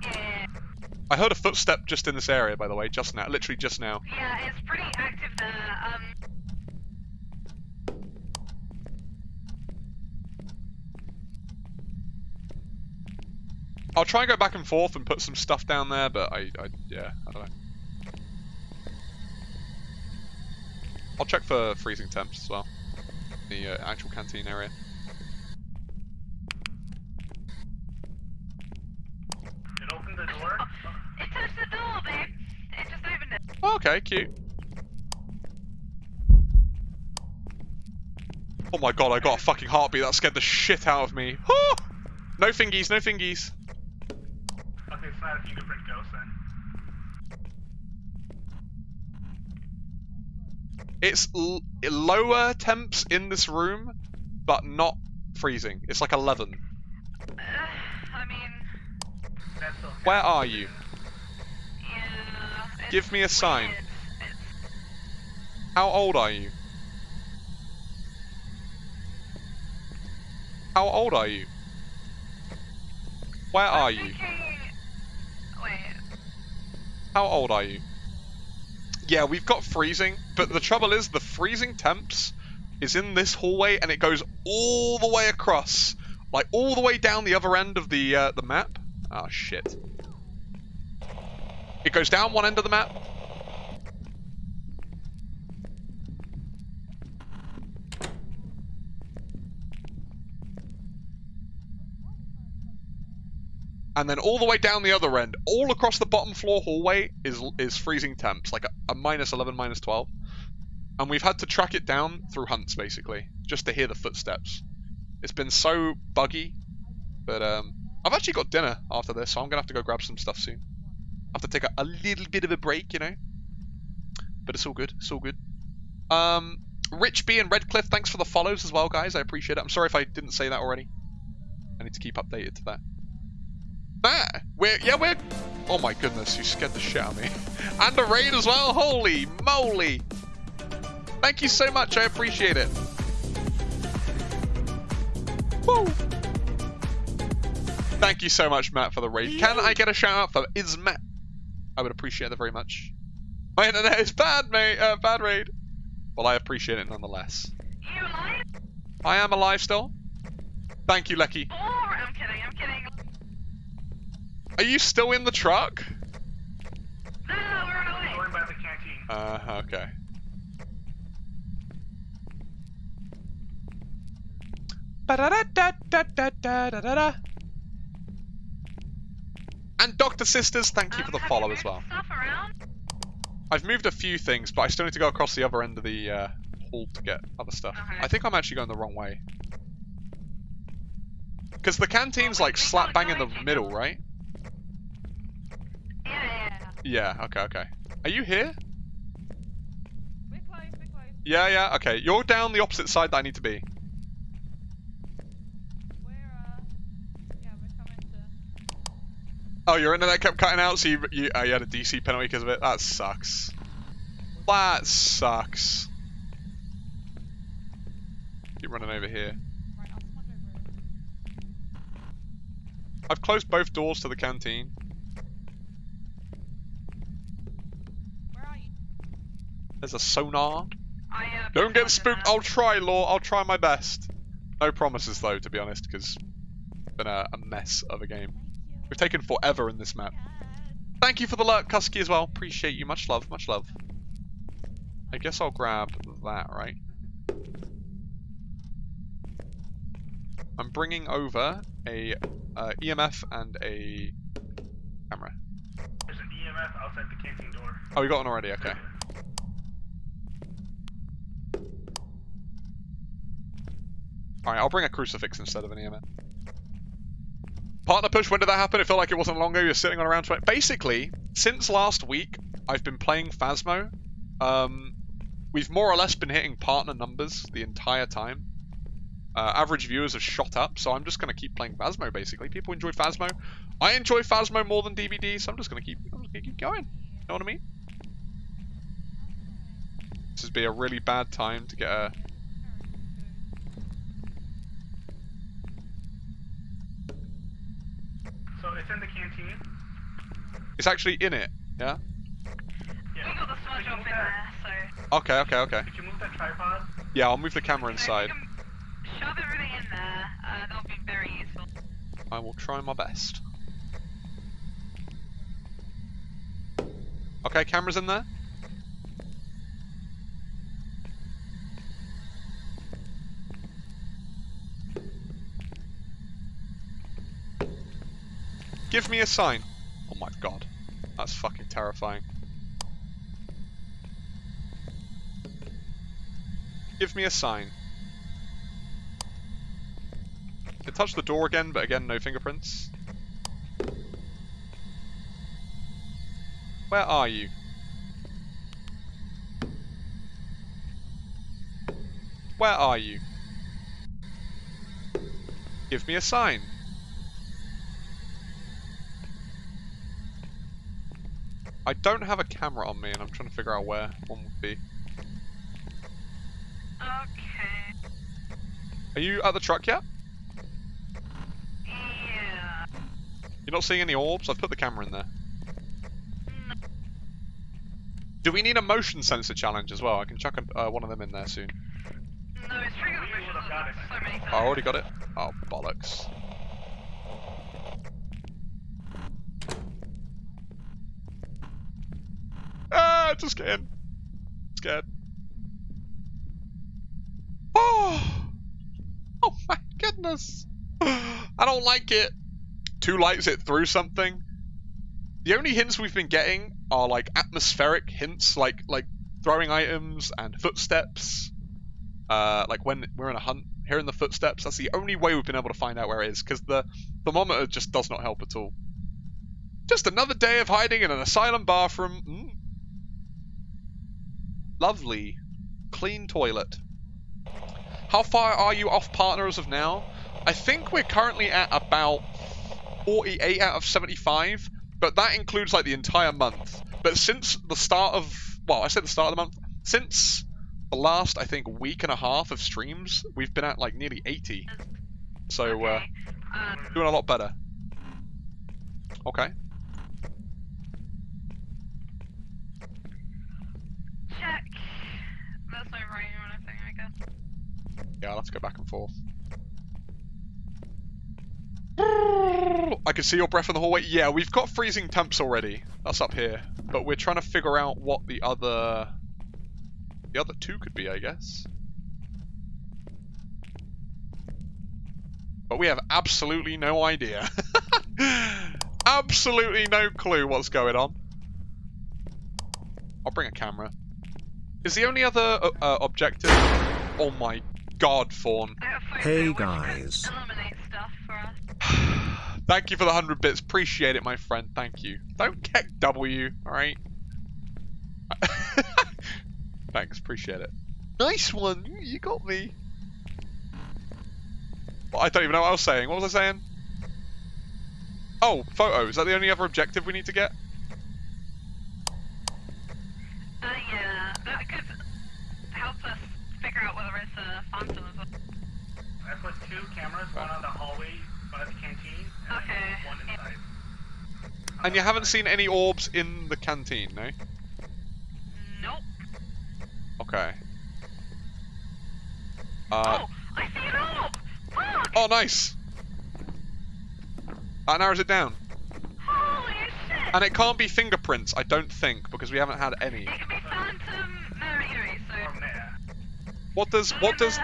Yeah. I heard a footstep just in this area, by the way, just now, literally just now. Yeah, it's pretty active there. Um, I'll try and go back and forth and put some stuff down there, but I, I yeah, I don't know. I'll check for freezing temps as well. The uh, actual canteen area. It opened the door. it touched the door, babe. It just opened it. Oh, okay, cute. Oh my god, I got a fucking heartbeat. That scared the shit out of me. Ah! No fingies, no fingies. Okay, it's not a fingerprint ghost then. It's l- lower temps in this room, but not freezing. It's like 11. Uh, <sighs> I mean, Where are you? yeah. Give me a sign. weird. How old are you? How old are you? Where are I'm you? thinking... Wait. How old are you? Yeah, we've got freezing, but the trouble is the freezing temps is in this hallway and it goes all the way across, like all the way down the other end of the uh, the map. Oh shit! It goes down one end of the map. And then all the way down the other end, all across the bottom floor hallway is is freezing temps, like a, a minus 11, minus 12. And we've had to track it down through hunts, basically, just to hear the footsteps. It's been so buggy, but um, I've actually got dinner after this, so I'm gonna have to go grab some stuff soon. I have to take a, a little bit of a break, you know. But it's all good. It's all good. Um, Rich B and Redcliffe, thanks for the follows as well, guys. I appreciate it. I'm sorry if I didn't say that already. I need to keep updated to that. That? We're yeah we're oh my goodness you scared the shit out of me. <laughs> And a raid as well holy moly. Thank you so much I appreciate it. Woo. thank you so much Matt for the raid. Can I get a shout out for is Matt? I would appreciate that very much. My internet is bad mate uh, bad raid. Well I appreciate it nonetheless. You alive? I am alive still. Thank you Lecky. Or I'm kidding. I'm kidding. Are you still in the truck? No, no, no we're on our way. By the canteen. Uh, okay. And Doctor Sisters, thank you um, for the follow as well. I've moved a few things, but I still need to go across the other end of the uh, hall to get other stuff. Okay. I think I'm actually going the wrong way. Because the canteen's oh, like slap bang in the middle, right? Yeah, yeah, yeah. Yeah, okay, okay. Are you here? We're close, we're close. Yeah, yeah, okay. You're down the opposite side that I need to be. We're, uh, yeah, we're coming to. Oh, your internet kept cutting out, so you you, uh, you had a DC penalty because of it. That sucks. That sucks. Keep running over here. Right, I'll over. I've closed both doors to the canteen. There's a sonar. Uh, Don't get spooked. I'll try, Law. I'll try my best. No promises, though, to be honest, because it's been a, a mess of a game. We've taken forever in this map. Thank you for the lurk, Kusky, as well. Appreciate you. Much love, much love. I guess I'll grab that, right? I'm bringing over a uh, EMF and a camera. There's an EMF outside the door. Oh, we got one already. Okay. All right, I'll bring a crucifix instead of an EMF. Partner push. When did that happen? It felt like it wasn't long ago. You're sitting on around 20. Basically, since last week, I've been playing Phasmo. Um, we've more or less been hitting partner numbers the entire time. Uh, average viewers have shot up, so I'm just going to keep playing Phasmo, basically. People enjoy Phasmo. I enjoy Phasmo more than DBD, so I'm just going to keep, gonna keep going. You know what I mean? This would be a really bad time to get a... So it's in the canteen. It's actually in it, yeah? Yeah. We got the smudge Could off in that- there, so. Okay, okay, okay. Could you move that tripod? Yeah, I'll move the camera inside. you Shove everything in there. Uh, that'll be very useful. I will try my best. Okay, camera's in there. Give me a sign. Oh my god. That's fucking terrifying. Give me a sign. It touched the door again, but again, no fingerprints. Where are you? Where are you? Give me a sign. I don't have a camera on me and I'm trying to figure out where one would be. Okay. Are you at the truck yet? Yeah. You're not seeing any orbs? I've put the camera in there. Do we need a motion sensor challenge as well? I can chuck a, uh, one of them in there soon. No, it's triggered We the would've got it. so many times. I already got it? Oh, bollocks. Just get in. Scared. Oh! <sighs> Oh my goodness! I don't like it. Two lights it through something. The only hints we've been getting are like atmospheric hints, like like throwing items and footsteps. Uh, like when we're in a hunt, hearing the footsteps. That's the only way we've been able to find out where it is, because the thermometer just does not help at all. Just another day of hiding in an asylum bathroom. Mm. Lovely, clean toilet. How far are you off partner as of now? I think we're currently at about 48 out of 75, but that includes like the entire month. But since the start of, well, I said the start of the month, since the last, I think, week and a half of streams, we've been at like nearly 80. So, uh. Um, doing a lot better. Okay. check. There's no rain or anything, I guess. Yeah, I'll have to go back and forth. I can see your breath in the hallway. Yeah, we've got freezing temps already. That's up here. But we're trying to figure out what the other... The other two could be, I guess. But we have absolutely no idea. <laughs> absolutely no clue what's going on. I'll bring a camera. Is the only other uh, uh, objective... Oh my god, Fawn. I have a photo Hey, guys. Illuminate stuff for us. <sighs> Thank you for the 100 bits. Appreciate it, my friend. Thank you. Don't get W, alright? <laughs> Thanks, appreciate it. Nice one! You got me. Well, I don't even know what I was saying. What was I saying? Oh, photo. Is that the only other objective we need to get? Uh, yeah, that could help us figure out whether it's a phantom as well. I put two cameras, one on the hallway one by the canteen, and Okay. one inside. And you haven't seen any orbs in the canteen, no? Nope. Okay. Uh, oh, I see an orb! Fuck! oh, nice. That narrows it down. Holy shit! And it can't be fingerprints, I don't think, because we haven't had any. It can be phantom. No, anyway, so. From there. What does what does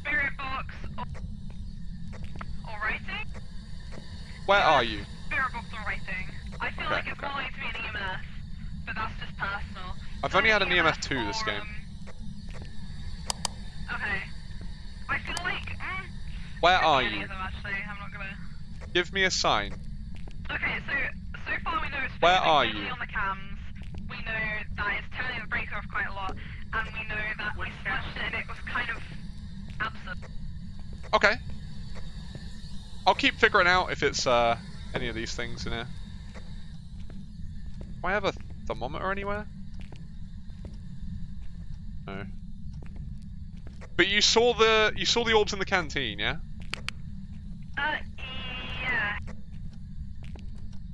Spirit box or, or writing? where are you? Spirit box or writing. I feel Okay, like it's okay. more likely to be an EMF, but that's just personal. I've only had an Either EMF 2 this game. um, Okay. I feel like. Mm, Where are you? them, actually. I'm not gonna. Give me a sign. Okay, so so far we know it's Where are you? on the cams. We know that it's turning the breaker off quite a lot, and we know that we smashed it and it was kind of absent. Okay. I'll keep figuring out if it's uh, any of these things in here. Do I have a thermometer anywhere? No. But you saw the you saw the orbs in the canteen, yeah? Uh, yeah.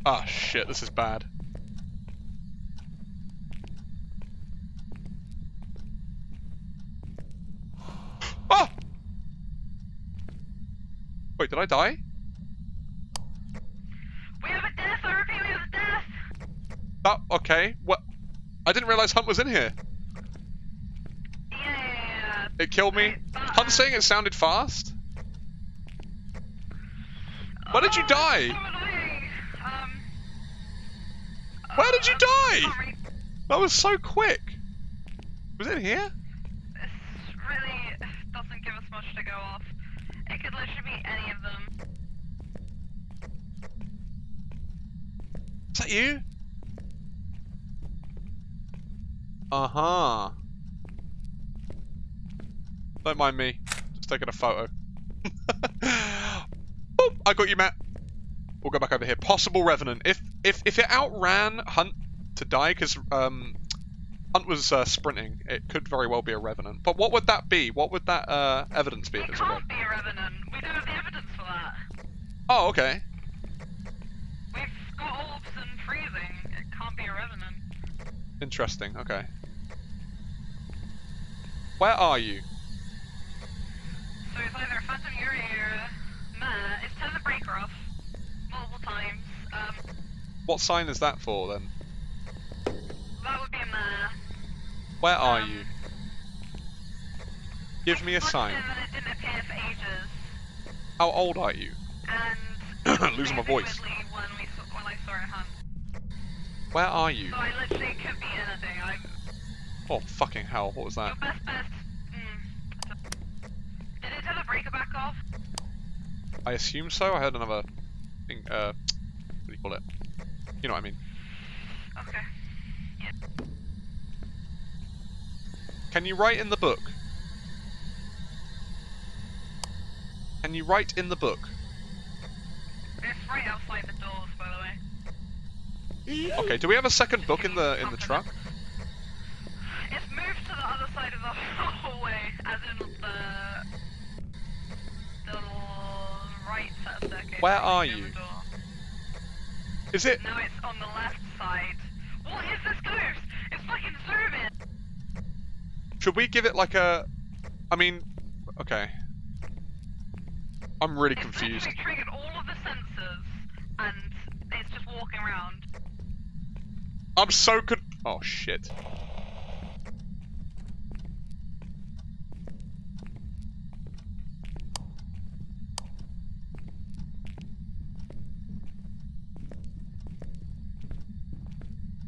Ah shit, this is bad. Oh! Wait, did I die? We have a death. I repeat, we have a death. That okay. What? I didn't realize Hunt was in here. Yeah. It killed me. Hunt saying it sounded fast. Where did you oh, die? Um. Where did you uh, die? That was so quick. Was it here? Much to go off. It could literally be any of them. Is that you? Uh huh. Don't mind me. Just taking a photo. <laughs> Boop! I got you, Matt. We'll go back over here. Possible revenant. If if if it outran Hunt to die, because um, Hunt was uh, sprinting, it could very well be a revenant. But what would that be? What would that uh, evidence be if It a revenant? can't be a revenant. We don't have the evidence for that. Oh, okay. We've got orbs and freezing. It can't be a revenant. Interesting. Okay. Where are you? So it's either a Phantom Yuri or a Mare. It's turned the breaker off multiple times. Um, What sign is that for then? That would be. Where are Um, you? Give me a sign. It didn't appear for ages. How old are you? And <coughs> Losing my voice. When we when I saw it hunt. Where are you? So I literally could be anything. I Oh fucking hell! What was that? best bet. Mm, did it turn the breaker back off? I assume so. I heard another thing. Uh, what do you call it? You know what I mean. Okay. Can you write in the book? Can you write in the book? It's right outside the doors, by the way. Okay. Do we have a second book in the in the truck? It's moved to the other side of the <laughs> hallway, as in the the right set of staircase. Where are you? Is it? No, it's on the left side. What is this ghost? It's fucking zooming. Should we give it like a? I mean, okay. I'm really It's confused. literally triggered all of the sensors, and it's just walking around. I'm so con- Oh shit.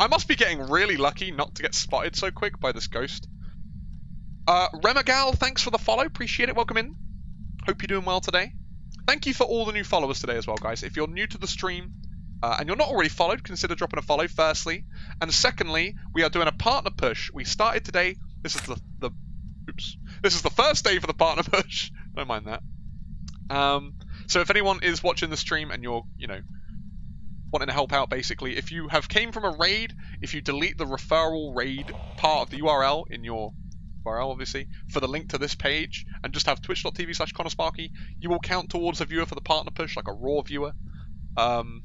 I must be getting really lucky not to get spotted so quick by this ghost. Uh, Remagal, thanks for the follow. Appreciate it. Welcome in. Hope you're doing well today. Thank you for all the new followers today as well, guys. If you're new to the stream uh, and you're not already followed, consider dropping a follow, firstly. And secondly, we are doing a partner push. We started today. This is the, the oops. This is the first day for the partner <laughs> push. Don't mind that. Um, so if anyone is watching the stream and you're, you know, wanting to help out, basically, if you have came from a raid, if you delete the referral raid part of the URL in your URL, obviously, for the link to this page, and just have twitch.tv slash Sparky, you will count towards a viewer for the partner push, like a raw viewer. Um,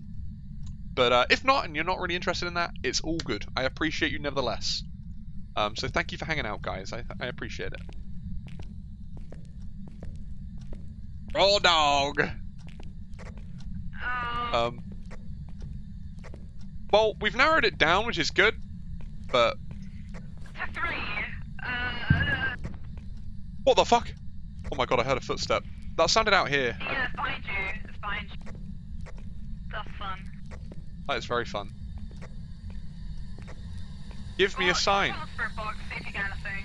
but uh, if not, and you're not really interested in that, it's all good. I appreciate you nevertheless. Um, so thank you for hanging out, guys. I, I appreciate it. Raw dog. Um, Um. Well, we've narrowed it down, which is good, but to three. Uh, what the fuck? Oh my god, I heard a footstep. That sounded out here. Yeah, behind you. Behind you. That's fun. that is very fun. Give me a sign. the spirit box, if you get anything.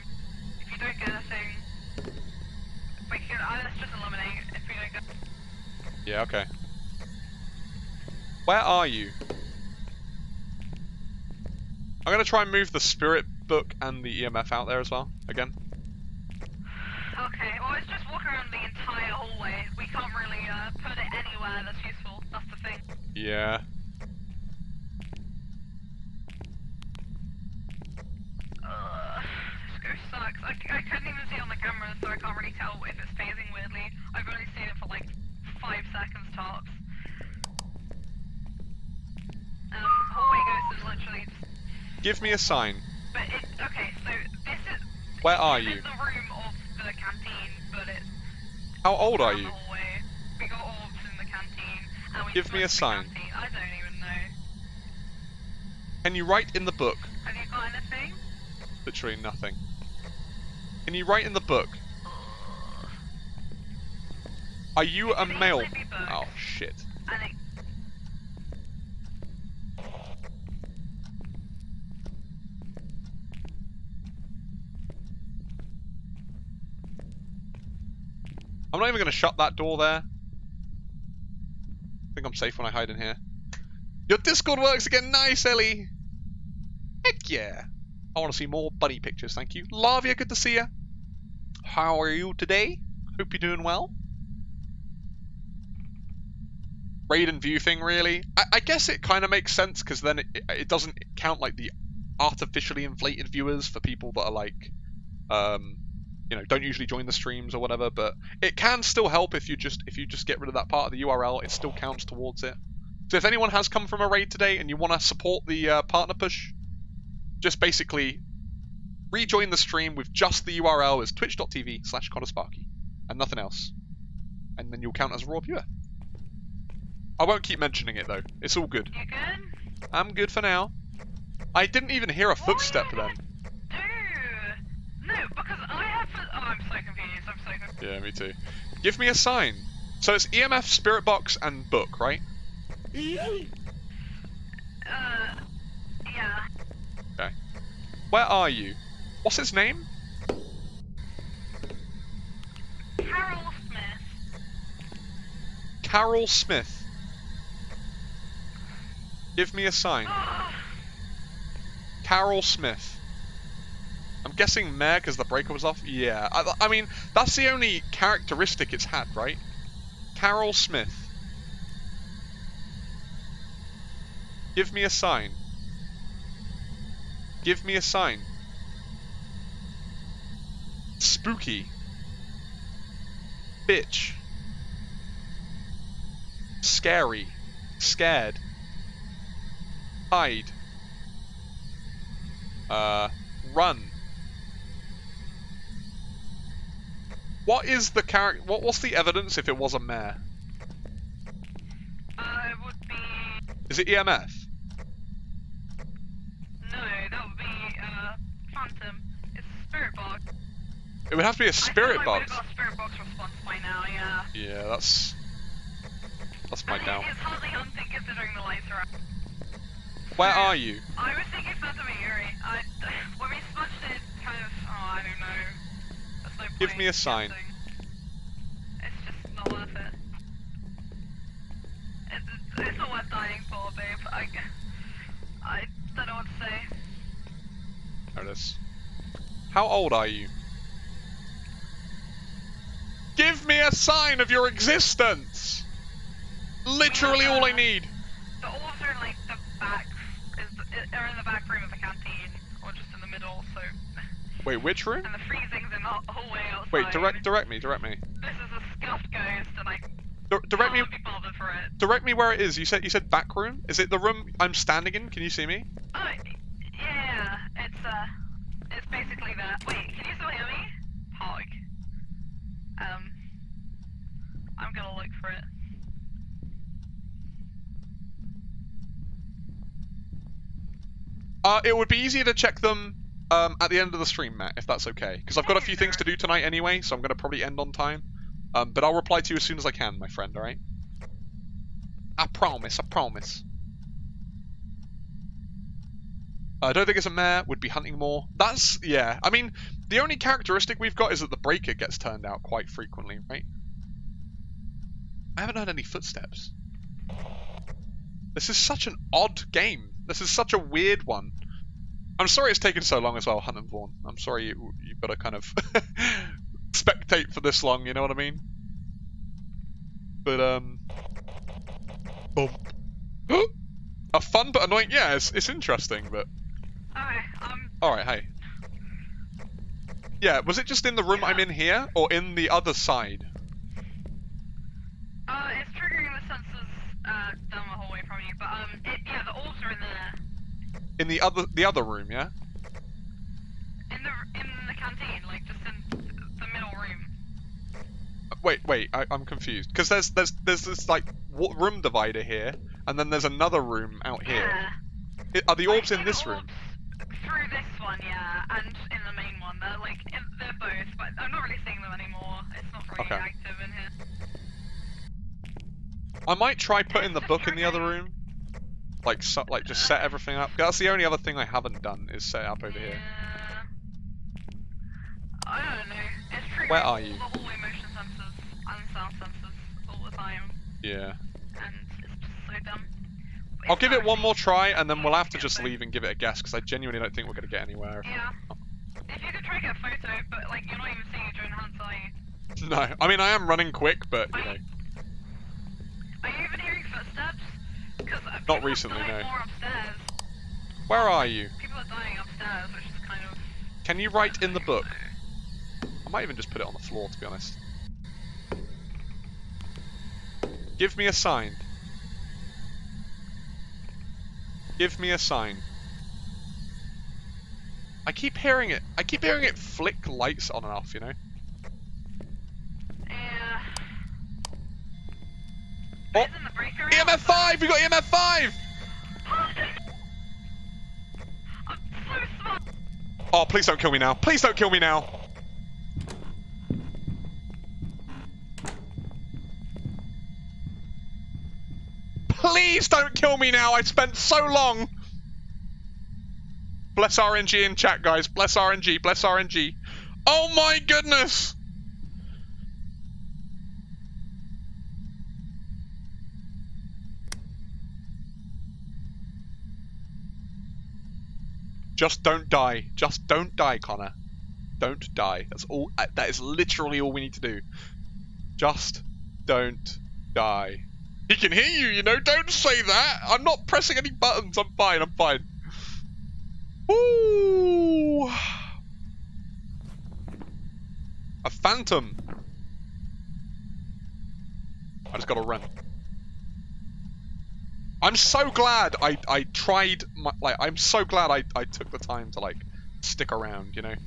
If you don't get anything, we can. Uh, let's just eliminate. If we don't get. Yeah, okay. Where are you? I'm gonna try and move the spirit book and the EMF out there as well. Again. Okay, well, it's just walk around the entire hallway. We can't really uh, put it anywhere that's useful. That's the thing. Yeah. Ugh, this ghost sucks. I, I couldn't even see it on the camera, so I can't really tell if it's phasing weirdly. I've only seen it for like five seconds tops. Give me a sign. But it. Okay, so this is. Where are you? in the room of the canteen, but it's. How old are you? We got orbs in the canteen, Give me a sign. canteen. I don't even know. Can you write in the book? Have you got anything? Literally nothing. Can you write in the book? Are you a male? Oh shit. And it I'm not even gonna shut that door there. I think I'm safe when I hide in here. Your Discord works again. Nice, Ellie. Heck yeah. I want to see more bunny pictures. Thank you. Lavia, good to see you. How are you today? Hope you're doing well. Raid and view thing, really? I, I guess it kind of makes sense because then it, it doesn't count like the artificially inflated viewers for people that are like, um, you know, don't usually join the streams or whatever. But it can still help if you just if you just get rid of that part of the URL. It still counts towards it. So if anyone has come from a raid today and you want to support the uh, partner push, just basically rejoin the stream with just the URL as twitch.tv slash Sparky and nothing else. And then you'll count as a raw viewer. I won't keep mentioning it though. It's all good. good? I'm good for now. I didn't even hear a footstep then. You gonna do? No, because I have. Oh, I'm so confused. I'm so confused. Yeah, me too. Give me a sign. So it's EMF, Spirit Box, and Book, right? Uh, yeah. Okay. Where are you? What's its name? Carol Smith. Carol Smith. Give me a sign. Oh, Carol Smith. I'm guessing Mare because the breaker was off. Yeah, I, I mean that's the only characteristic it's had, right? Carol Smith. Give me a sign. Give me a sign. Spooky. Bitch. Scary. Scared. Hide. Uh, run. What is the character? What, what's the evidence if it was a mare? uh, it would be. Is it EMF? No, that would be uh, Phantom. It's Spirit Box. It would have to be a spirit I box. we've got Spirit Box response by now. Yeah. Yeah, that's that's my I mean, doubt. It's hardly hunting considering the lights are out. Where So, are you? I was thinking Phantom Yuri. I, <laughs> when we smudged it, kind of. Oh, I don't know. No Give me a sign. guessing. It's just not worth it. It's, it's, it's not worth dying for, babe. I, I don't know what to say. There it is. How old are you? Give me a sign of your existence. Literally all I uh, need. The orbs are in like the back, is are in the back room of the canteen, or just in the middle. So, Wait, which room? and the freezing's in the hallway outside. Wait, direct direct me, direct me. This is a scuffed ghost, and I direct me can't be bothered for it. direct me where it is. You said you said back room? Is it the room I'm standing in? Can you see me? Oh, yeah, it's uh, it's basically that. Wait, can you still hear me? Hog. Um, I'm gonna look for it. Uh, it would be easier to check them um, at the end of the stream, Matt, if that's okay. Because I've got a few things to do tonight anyway, so I'm going to probably end on time. Um, but I'll reply to you as soon as I can, my friend, alright? I promise, I promise. I don't think it's a mare, would be hunting more. That's, yeah. I mean, the only characteristic we've got is that the breaker gets turned out quite frequently, right? I haven't heard any footsteps. This is such an odd game. This is such a weird one. I'm sorry it's taken so long as well, Hunt and Vaughn. I'm sorry you, you've got to kind of <laughs> spectate for this long, you know what I mean? But, um... Boom. <gasps> a fun but annoying... Yeah, it's, it's interesting, but... Okay, um, Alright, hey. Yeah, was it just in the room I'm in here, or in the other side? uh, it's triggering the sensors, uh, down the hallway from you, but, um, it, yeah, the orbs are in there. In the other the other room, yeah? In the, in the canteen, like, just in the middle room. Wait, wait, I, I'm confused. Because there's there's there's this like room divider here, and then there's another room out here. Yeah. Are the Like, orbs in this room? Through this one, yeah, and in the main one. They're like, in, they're both, but I'm not really seeing them anymore. It's not really Okay. active in here. I might try putting the book in the other room. Like so, like just set everything up. That's the only other thing I haven't done is set up over here. I don't know. It's triggering Where are you? the motion sensors and sound sensors all the time, Yeah. and it's just so dumb. But I'll give it one more try, and then we'll have to just leave and give it a guess because I genuinely don't think we're gonna get anywhere. Yeah. If you could try to get a photo, but like you're not even seeing it during hunts, are you? No, I mean I am running quick, but you know. Are you even hearing footsteps? Not recently, no. Where are you? People are dying upstairs, which is kind of. Can you write in the book? I might even just put it on the floor, to be honest. Give me a sign. Give me a sign. I keep hearing it. I keep hearing it flick lights on and off, you know? Yeah. Room. EMF 5! We got EMF 5! I'm so smart. Oh, please don't kill me now. Please don't kill me now. Please don't kill me now. I spent so long. Bless RNG in chat, guys. Bless RNG. Bless RNG. Oh my goodness. Just don't die. Just don't die, Connor. Don't die. That's all. uh, That is literally all we need to do. Just don't die. He can hear you, you know. Don't say that. I'm not pressing any buttons. I'm fine. I'm fine. Ooh. A phantom. I just gotta run. I'm so glad I I tried my like I'm so glad I I took the time to like stick around, you know. It's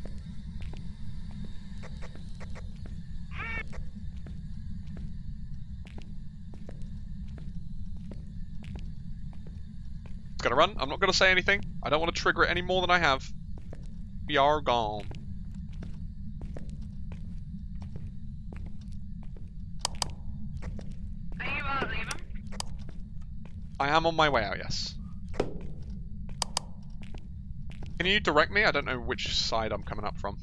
gonna run. I'm not gonna say anything. I don't want to trigger it any more than I have. We are gone. Are you uh, leaving? I am on my way out, yes. Can you direct me? I don't know which side I'm coming up from.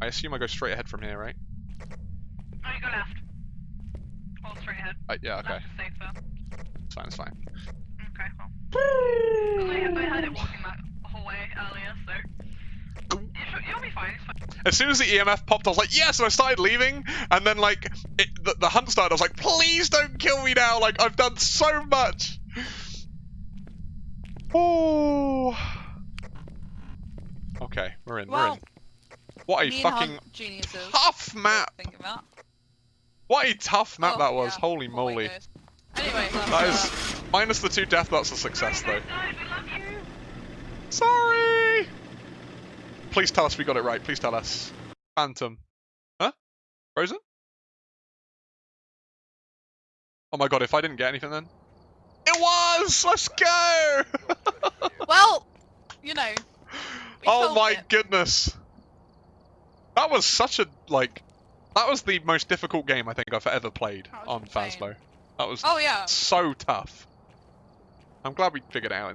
I assume I go straight ahead from here, right? Oh, you go left. Well, straight ahead. Uh, yeah, okay. Left is safer. It's fine, it's fine. Okay, well. I, I heard it walking that hallway earlier, so. You should, you'll be fine. It's fine. As soon as the EMF popped, I was like, yes, and I started leaving, and then, like, it, the, the hunt started, I was like, please don't kill me now, like, I've done so much! Oh. Okay, we're in, we're in. What a Me fucking geniuses. tough map! Think about. What a tough map Oh, that was, yeah, holy hallway moly. goes. Anyway, that's, That is, minus the two death, that's a success, though. Guys, we love you. Sorry! Please tell us we got it right. Please tell us. Phantom. Huh? Frozen? Oh my god, if I didn't get anything then. It was! Let's go! <laughs> Well, you know. oh my it. goodness. That was such a, like, that was the most difficult game I think I've ever played on insane. Phasmo. That was Oh yeah. so tough. I'm glad we figured it out in the